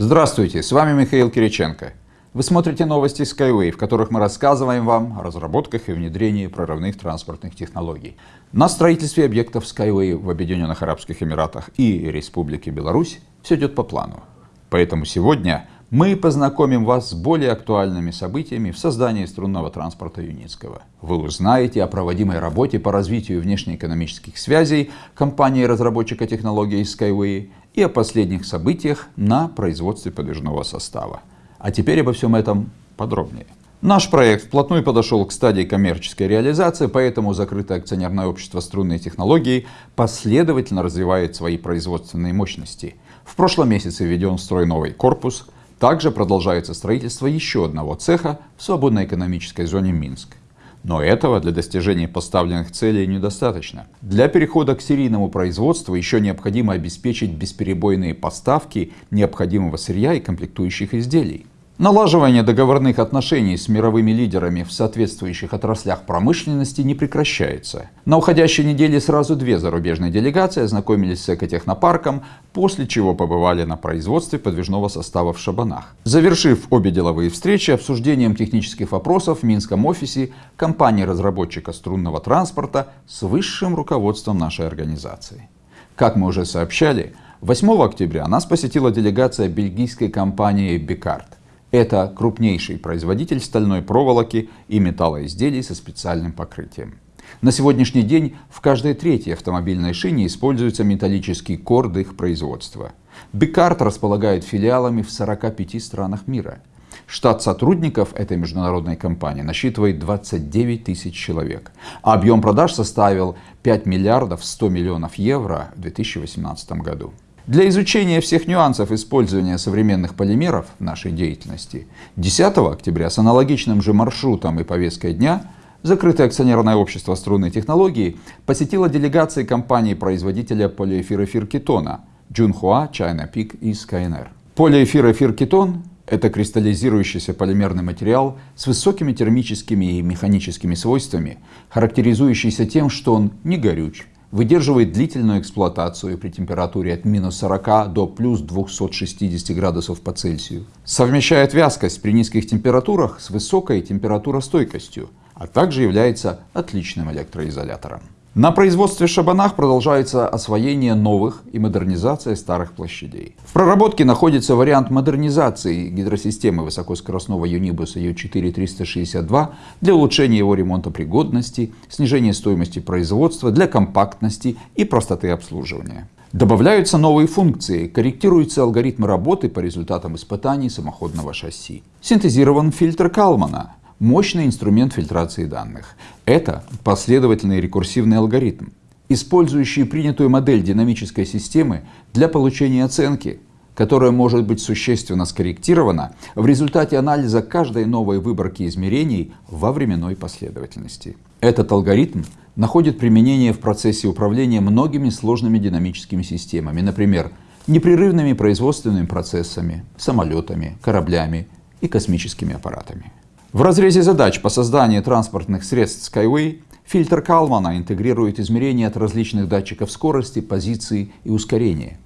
Здравствуйте, с вами Михаил Кириченко. Вы смотрите новости Skyway, в которых мы рассказываем вам о разработках и внедрении прорывных транспортных технологий. На строительстве объектов Skyway в Объединенных Арабских Эмиратах и Республике Беларусь все идет по плану. Поэтому сегодня мы познакомим вас с более актуальными событиями в создании струнного транспорта Юницкого. Вы узнаете о проводимой работе по развитию внешнеэкономических связей компании-разработчика технологий Skyway и о последних событиях на производстве подвижного состава. А теперь обо всем этом подробнее. Наш проект вплотную подошел к стадии коммерческой реализации, поэтому закрытое акционерное общество струнной технологии последовательно развивает свои производственные мощности. В прошлом месяце введен в строй новый корпус. Также продолжается строительство еще одного цеха в свободной экономической зоне Минск. Но этого для достижения поставленных целей недостаточно. Для перехода к серийному производству еще необходимо обеспечить бесперебойные поставки необходимого сырья и комплектующих изделий. Налаживание договорных отношений с мировыми лидерами в соответствующих отраслях промышленности не прекращается. На уходящей неделе сразу две зарубежные делегации ознакомились с экотехнопарком, после чего побывали на производстве подвижного состава в Шабанах. Завершив обе деловые встречи обсуждением технических вопросов в Минском офисе компании-разработчика струнного транспорта с высшим руководством нашей организации. Как мы уже сообщали, 8 октября нас посетила делегация бельгийской компании Бикард. Это крупнейший производитель стальной проволоки и металлоизделий со специальным покрытием. На сегодняшний день в каждой третьей автомобильной шине используется металлический корд их производства. Бикард располагает филиалами в 45 странах мира. Штат сотрудников этой международной компании насчитывает 29 тысяч человек, а объем продаж составил 5 миллиардов 100 миллионов евро в 2018 году. Для изучения всех нюансов использования современных полимеров в нашей деятельности 10 октября с аналогичным же маршрутом и повесткой дня Закрытое акционерное общество струнной технологии посетило делегации компании-производителя полиэфирофиркетона Junhua, China Peak и Skyner. Полиэфирофиркетон – это кристаллизирующийся полимерный материал с высокими термическими и механическими свойствами, характеризующийся тем, что он не горюч, выдерживает длительную эксплуатацию при температуре от минус 40 до плюс 260 градусов по Цельсию. Совмещает вязкость при низких температурах с высокой температуростойкостью, а также является отличным электроизолятором. На производстве шабанах продолжается освоение новых и модернизация старых площадей. В проработке находится вариант модернизации гидросистемы высокоскоростного Юнибуса U4362 для улучшения его ремонтопригодности, снижения стоимости производства для компактности и простоты обслуживания. Добавляются новые функции, корректируются алгоритмы работы по результатам испытаний самоходного шасси. Синтезирован фильтр Калмана, мощный инструмент фильтрации данных. Это последовательный рекурсивный алгоритм, использующий принятую модель динамической системы для получения оценки, которая может быть существенно скорректирована в результате анализа каждой новой выборки измерений во временной последовательности. Этот алгоритм находит применение в процессе управления многими сложными динамическими системами, например, непрерывными производственными процессами, самолетами, кораблями и космическими аппаратами. В разрезе задач по созданию транспортных средств Skyway фильтр Калмана интегрирует измерения от различных датчиков скорости, позиции и ускорения.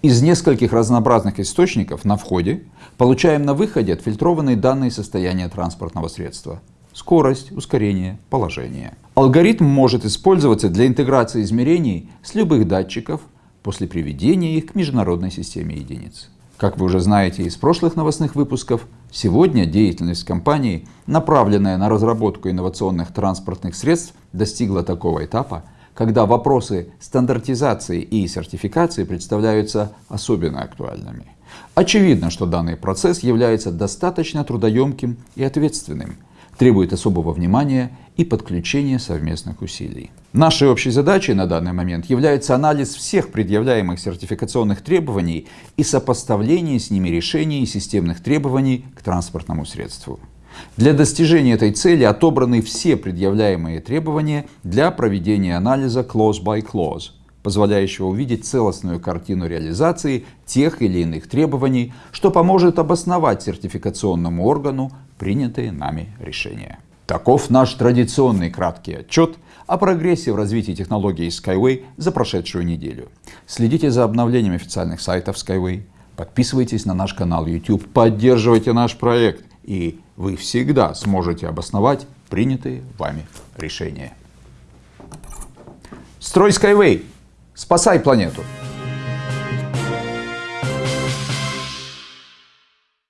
Из нескольких разнообразных источников на входе получаем на выходе отфильтрованные данные состояния транспортного средства. Скорость, ускорение, положение. Алгоритм может использоваться для интеграции измерений с любых датчиков после приведения их к международной системе единиц. Как вы уже знаете из прошлых новостных выпусков, сегодня деятельность компании, направленная на разработку инновационных транспортных средств, достигла такого этапа, когда вопросы стандартизации и сертификации представляются особенно актуальными. Очевидно, что данный процесс является достаточно трудоемким и ответственным, требует особого внимания и подключения совместных усилий. Нашей общей задачей на данный момент является анализ всех предъявляемых сертификационных требований и сопоставление с ними решений и системных требований к транспортному средству. Для достижения этой цели отобраны все предъявляемые требования для проведения анализа clause by clause, позволяющего увидеть целостную картину реализации тех или иных требований, что поможет обосновать сертификационному органу принятые нами решения. Таков наш традиционный краткий отчет о прогрессе в развитии технологии Skyway за прошедшую неделю. Следите за обновлением официальных сайтов Skyway, подписывайтесь на наш канал YouTube, поддерживайте наш проект, и вы всегда сможете обосновать принятые вами решения. Строй Skyway! Спасай планету!